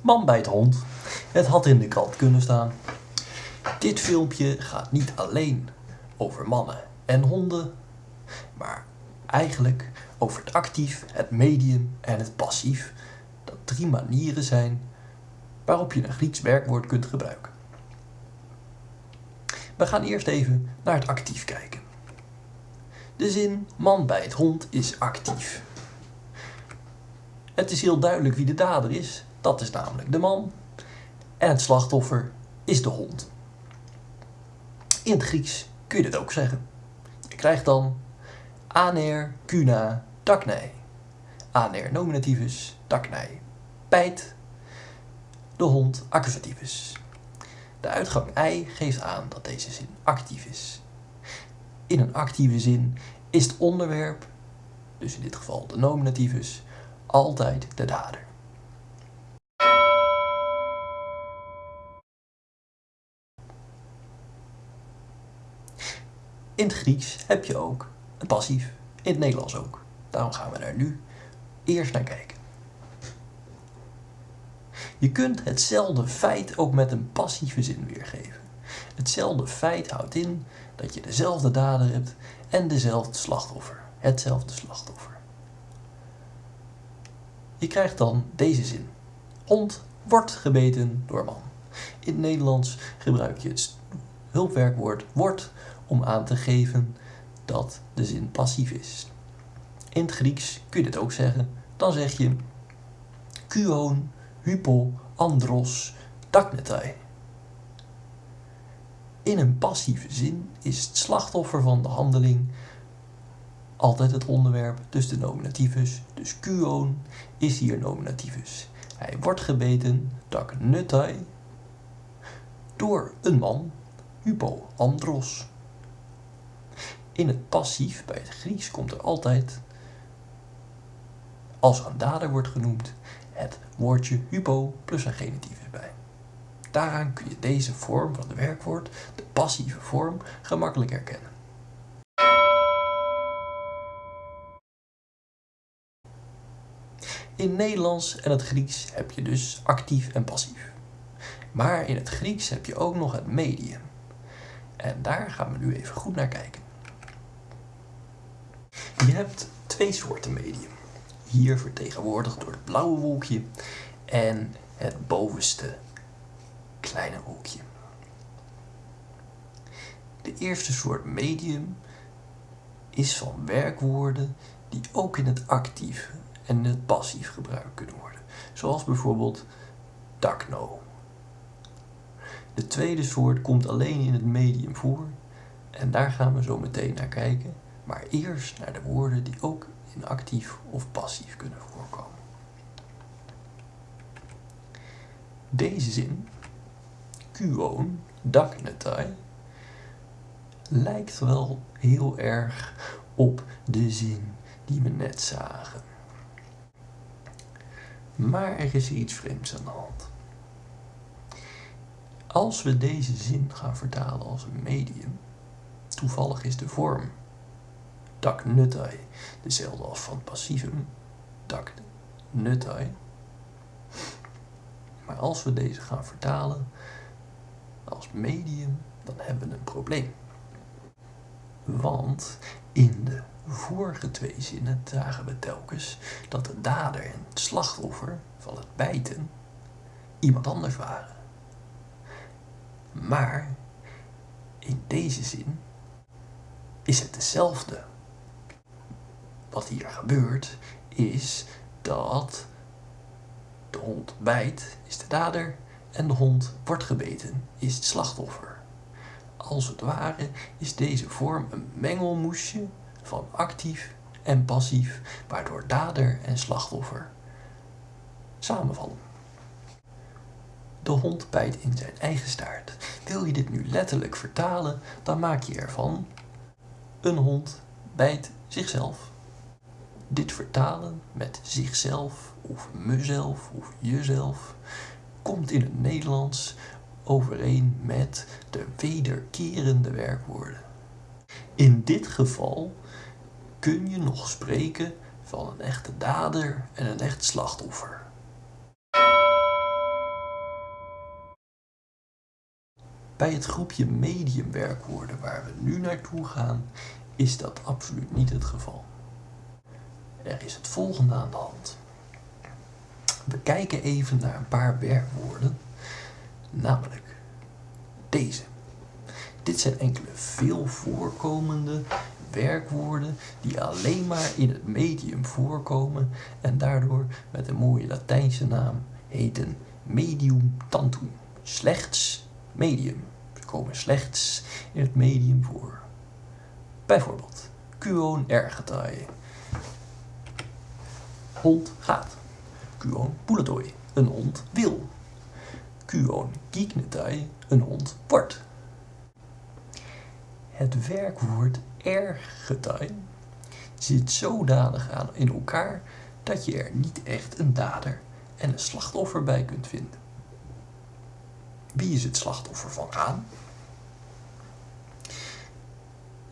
Man bijt hond. Het had in de krant kunnen staan. Dit filmpje gaat niet alleen over mannen en honden, maar eigenlijk over het actief, het medium en het passief. Dat drie manieren zijn waarop je een Grieks werkwoord kunt gebruiken. We gaan eerst even naar het actief kijken. De zin man bijt hond is actief. Het is heel duidelijk wie de dader is. Dat is namelijk de man. En het slachtoffer is de hond. In het Grieks kun je dit ook zeggen. Je krijgt dan aner, kuna, taknei. Aner nominativus, taknei. Bijt, de hond accusativus. De uitgang ei geeft aan dat deze zin actief is. In een actieve zin is het onderwerp, dus in dit geval de nominativus, altijd de dader. In het Grieks heb je ook een passief, in het Nederlands ook. Daarom gaan we daar nu eerst naar kijken. Je kunt hetzelfde feit ook met een passieve zin weergeven. Hetzelfde feit houdt in dat je dezelfde dader hebt en dezelfde slachtoffer. Hetzelfde slachtoffer. Je krijgt dan deze zin. Hond wordt gebeten door man. In het Nederlands gebruik je het hulpwerkwoord wordt om aan te geven dat de zin passief is. In het Grieks kun je dit ook zeggen. Dan zeg je kuon, hypo, andros, taknetai. In een passieve zin is het slachtoffer van de handeling altijd het onderwerp, dus de nominativus. Dus kuon is hier nominativus. Hij wordt gebeten, tak nutai, door een man, hypo, andros. In het passief, bij het Grieks, komt er altijd, als een dader wordt genoemd, het woordje hypo plus een genitief bij. Daaraan kun je deze vorm van het werkwoord, de passieve vorm, gemakkelijk herkennen. In Nederlands en het Grieks heb je dus actief en passief. Maar in het Grieks heb je ook nog het medium. En daar gaan we nu even goed naar kijken. Je hebt twee soorten medium. Hier vertegenwoordigd door het blauwe wolkje en het bovenste kleine wolkje. De eerste soort medium is van werkwoorden die ook in het actief en in het passief gebruikt kunnen worden. Zoals bijvoorbeeld dakno. De tweede soort komt alleen in het medium voor en daar gaan we zo meteen naar kijken. Maar eerst naar de woorden die ook in actief of passief kunnen voorkomen. Deze zin, kuon, daknetai, lijkt wel heel erg op de zin die we net zagen. Maar er is iets vreemds aan de hand. Als we deze zin gaan vertalen als een medium, toevallig is de vorm dak nutai dezelfde als van passivum, dak nutai. Maar als we deze gaan vertalen als medium, dan hebben we een probleem. Want in de vorige twee zinnen zagen we telkens dat de dader en het slachtoffer van het bijten iemand anders waren. Maar in deze zin is het dezelfde. Wat hier gebeurt is dat de hond bijt, is de dader, en de hond wordt gebeten, is het slachtoffer. Als het ware is deze vorm een mengelmoesje van actief en passief, waardoor dader en slachtoffer samenvallen. De hond bijt in zijn eigen staart. Wil je dit nu letterlijk vertalen, dan maak je ervan een hond bijt zichzelf. Dit vertalen met zichzelf of mezelf of jezelf komt in het Nederlands overeen met de wederkerende werkwoorden. In dit geval kun je nog spreken van een echte dader en een echt slachtoffer. Bij het groepje mediumwerkwoorden waar we nu naartoe gaan, is dat absoluut niet het geval. Er is het volgende aan de hand. We kijken even naar een paar werkwoorden, namelijk deze. Dit zijn enkele veel voorkomende werkwoorden die alleen maar in het medium voorkomen en daardoor met een mooie Latijnse naam heten medium tantum. Slechts medium. Ze komen slechts in het medium voor. Bijvoorbeeld, quon ergetai. Hond gaat. Quon puletoi. Een hond wil. Quon gignetai. Een hond wordt. Het werkwoord ergetai zit zodanig aan in elkaar dat je er niet echt een dader en een slachtoffer bij kunt vinden. Wie is het slachtoffer van gaan?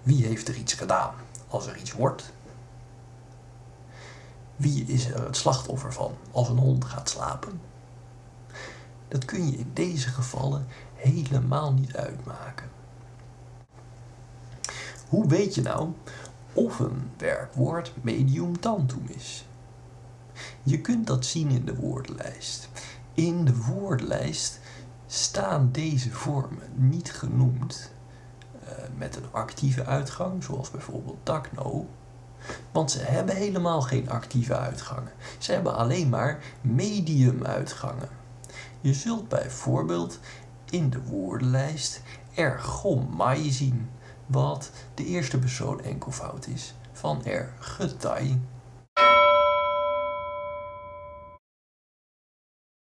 Wie heeft er iets gedaan als er iets wordt? Wie is er het slachtoffer van als een hond gaat slapen? Dat kun je in deze gevallen helemaal niet uitmaken. Hoe weet je nou of een werkwoord medium tantum is? Je kunt dat zien in de woordenlijst. In de woordenlijst staan deze vormen niet genoemd uh, met een actieve uitgang, zoals bijvoorbeeld takno. Want ze hebben helemaal geen actieve uitgangen. Ze hebben alleen maar medium uitgangen. Je zult bijvoorbeeld in de woordenlijst ergomai zien, wat de eerste persoon enkelvoud is van ergetai